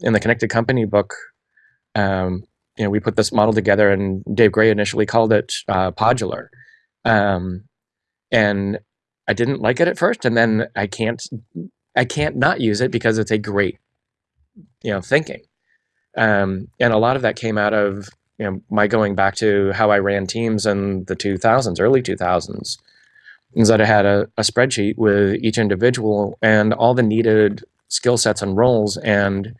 in the Connected Company book, um, you know, we put this model together, and Dave Gray initially called it uh, podular, um, and I didn't like it at first, and then I can't I can't not use it because it's a great you know thinking, um, and a lot of that came out of you know my going back to how I ran teams in the 2000s, early 2000s, is that I had a, a spreadsheet with each individual and all the needed skill sets and roles and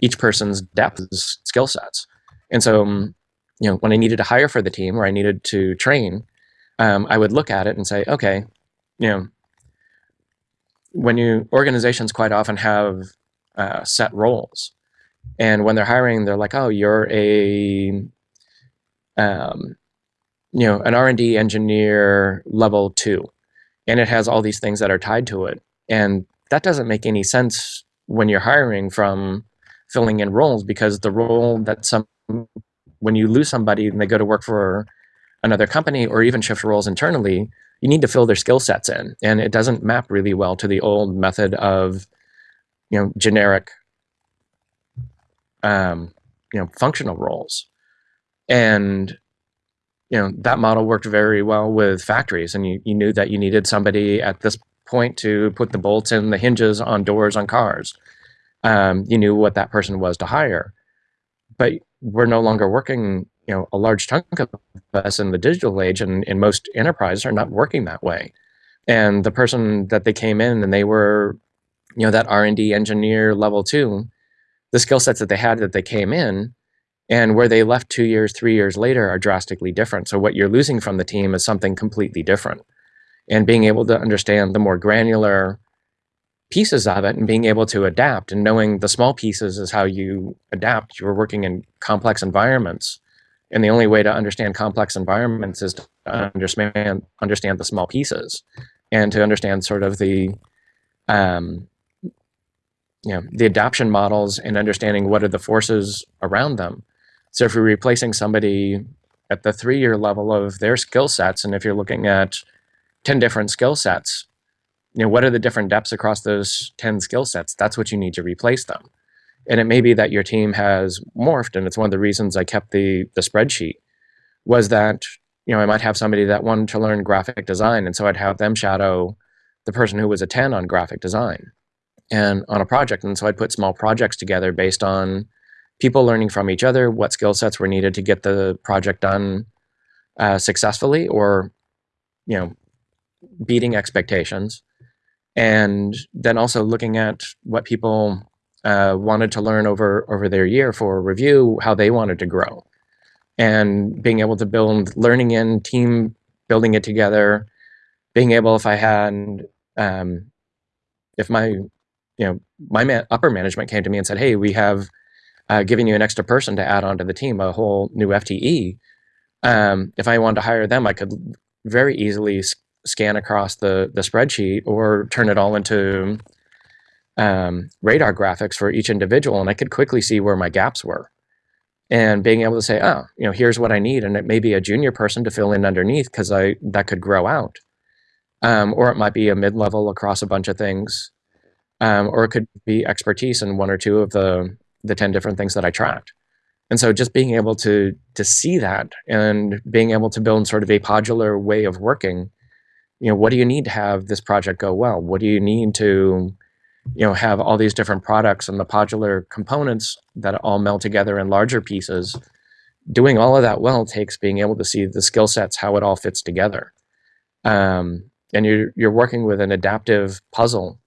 each person's depth skill sets. And so, um, you know, when I needed to hire for the team or I needed to train, um, I would look at it and say, okay, you know, when you organizations quite often have uh, set roles, and when they're hiring, they're like, oh, you're a, um, you know, an R and D engineer level two, and it has all these things that are tied to it, and that doesn't make any sense when you're hiring from filling in roles because the role that some when you lose somebody and they go to work for another company or even shift roles internally, you need to fill their skill sets in. And it doesn't map really well to the old method of, you know, generic, um, you know, functional roles. And, you know, that model worked very well with factories. And you, you knew that you needed somebody at this point to put the bolts and the hinges on doors on cars. Um, you knew what that person was to hire. But we're no longer working, you know, a large chunk of us in the digital age and in most enterprises are not working that way. And the person that they came in and they were, you know, that R&D engineer level two, the skill sets that they had that they came in and where they left two years, three years later are drastically different. So what you're losing from the team is something completely different. And being able to understand the more granular pieces of it and being able to adapt and knowing the small pieces is how you adapt. You're working in complex environments. And the only way to understand complex environments is to understand understand the small pieces and to understand sort of the um, you know the adaptation models and understanding what are the forces around them. So if you're replacing somebody at the three-year level of their skill sets, and if you're looking at 10 different skill sets, you know, what are the different depths across those 10 skill sets? That's what you need to replace them. And it may be that your team has morphed, and it's one of the reasons I kept the, the spreadsheet, was that, you know, I might have somebody that wanted to learn graphic design, and so I'd have them shadow the person who was a 10 on graphic design and on a project. And so I'd put small projects together based on people learning from each other, what skill sets were needed to get the project done uh, successfully or, you know, beating expectations and then also looking at what people uh, wanted to learn over over their year for review, how they wanted to grow, and being able to build learning in team building it together, being able if I had um, if my you know my upper management came to me and said, hey, we have uh, given you an extra person to add on to the team, a whole new FTE. Um, if I wanted to hire them, I could very easily scan across the, the spreadsheet or turn it all into um, radar graphics for each individual. And I could quickly see where my gaps were. And being able to say, oh, you know, here's what I need. And it may be a junior person to fill in underneath because I that could grow out. Um, or it might be a mid-level across a bunch of things. Um, or it could be expertise in one or two of the, the 10 different things that I tracked. And so just being able to to see that and being able to build sort of a podular way of working you know, what do you need to have this project go well? What do you need to, you know, have all these different products and the modular components that all meld together in larger pieces? Doing all of that well takes being able to see the skill sets, how it all fits together. Um, and you're, you're working with an adaptive puzzle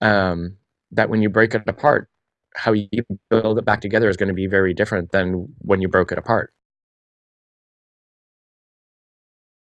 um, that when you break it apart, how you build it back together is going to be very different than when you broke it apart.